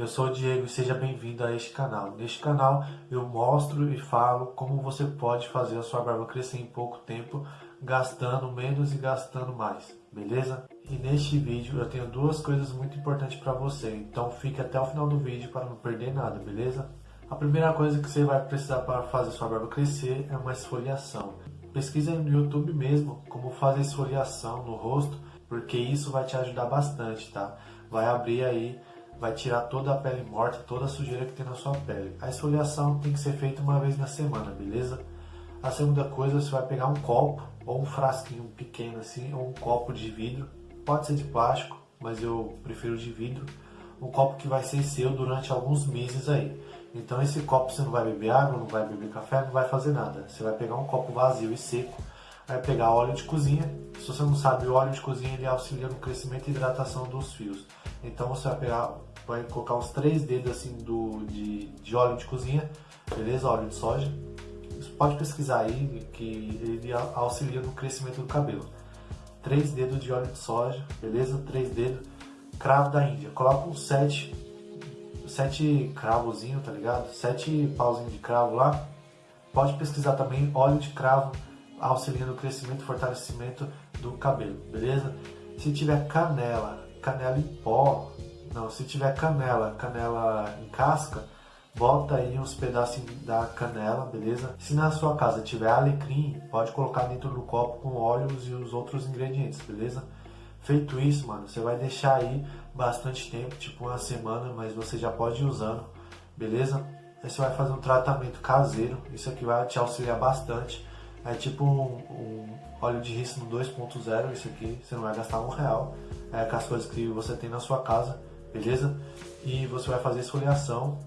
Eu sou o Diego e seja bem-vindo a este canal. Neste canal eu mostro e falo como você pode fazer a sua barba crescer em pouco tempo, gastando menos e gastando mais, beleza? E neste vídeo eu tenho duas coisas muito importantes para você, então fique até o final do vídeo para não perder nada, beleza? A primeira coisa que você vai precisar para fazer sua barba crescer é uma esfoliação. Pesquisa no YouTube mesmo como fazer esfoliação no rosto, porque isso vai te ajudar bastante, tá? Vai abrir aí vai tirar toda a pele morta, toda a sujeira que tem na sua pele. A esfoliação tem que ser feita uma vez na semana, beleza? A segunda coisa, você vai pegar um copo ou um frasquinho pequeno assim, ou um copo de vidro, pode ser de plástico, mas eu prefiro de vidro, um copo que vai ser seu durante alguns meses aí. Então esse copo você não vai beber água, não vai beber café, não vai fazer nada. Você vai pegar um copo vazio e seco, vai pegar óleo de cozinha. Se você não sabe, o óleo de cozinha ele auxilia no crescimento e hidratação dos fios. Então você vai pegar vai colocar uns três dedos assim do, de, de óleo de cozinha, beleza? Óleo de soja. Você pode pesquisar aí que ele auxilia no crescimento do cabelo. Três dedos de óleo de soja, beleza? Três dedos. Cravo da Índia. Coloca uns sete, sete cravozinho, tá ligado? Sete pauzinhos de cravo lá. Pode pesquisar também óleo de cravo auxiliando no crescimento e fortalecimento do cabelo, beleza? Se tiver canela, canela em pó, não, se tiver canela, canela em casca, bota aí uns pedacinhos da canela, beleza? Se na sua casa tiver alecrim, pode colocar dentro do copo com óleos e os outros ingredientes, beleza? Feito isso, mano, você vai deixar aí bastante tempo, tipo uma semana, mas você já pode ir usando, beleza? Aí você vai fazer um tratamento caseiro, isso aqui vai te auxiliar bastante. É tipo um, um óleo de rícino 2.0, isso aqui, você não vai gastar um real. É com as coisas que você tem na sua casa beleza? E você vai fazer esfoliação.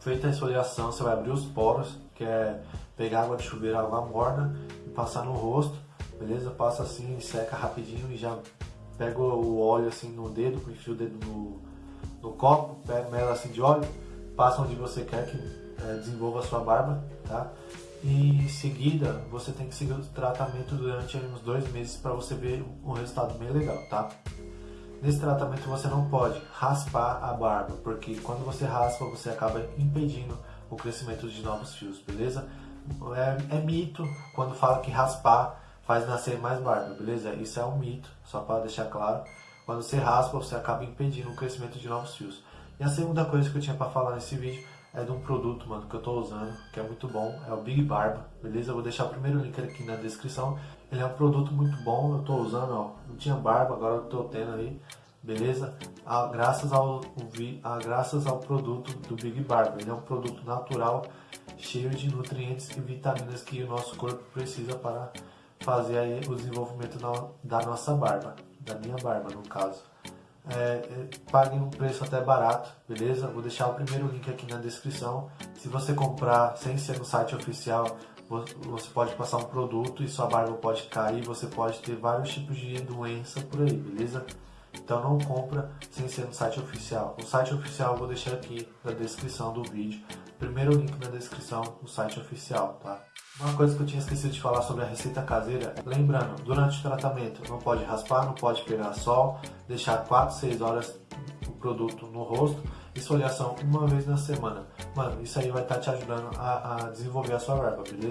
Feita a esfoliação, você vai abrir os poros, que é pegar água de chuveiro, água morna e passar no rosto, beleza? Passa assim, seca rapidinho e já pega o óleo assim no dedo, enfia o dedo no, no copo, pega mela assim de óleo, passa onde você quer que é, desenvolva a sua barba, tá? Em seguida, você tem que seguir o tratamento durante uns dois meses para você ver um resultado bem legal, tá? Nesse tratamento você não pode raspar a barba, porque quando você raspa você acaba impedindo o crescimento de novos fios, beleza? É, é mito quando fala que raspar faz nascer mais barba, beleza? Isso é um mito, só para deixar claro. Quando você raspa, você acaba impedindo o crescimento de novos fios. E a segunda coisa que eu tinha para falar nesse vídeo é de um produto, mano, que eu tô usando, que é muito bom, é o Big Barba, beleza? Eu vou deixar o primeiro link aqui na descrição. Ele é um produto muito bom, eu tô usando, ó, não tinha barba, agora eu tô tendo aí, beleza? Ah, graças, ao, ah, graças ao produto do Big Barba, ele é um produto natural, cheio de nutrientes e vitaminas que o nosso corpo precisa para fazer aí o desenvolvimento da nossa barba, da minha barba no caso é, paguem um preço até barato, beleza? Vou deixar o primeiro link aqui na descrição. Se você comprar sem ser no site oficial, você pode passar um produto e sua barba pode cair, você pode ter vários tipos de doença por aí, beleza? Então não compra sem ser no site oficial. O site oficial eu vou deixar aqui na descrição do vídeo. Primeiro link na descrição, o site oficial, tá? Uma coisa que eu tinha esquecido de falar sobre a receita caseira, lembrando, durante o tratamento não pode raspar, não pode pegar sol, deixar 4, 6 horas o produto no rosto, esfoliação uma vez na semana. Mano, isso aí vai estar tá te ajudando a, a desenvolver a sua barba, beleza?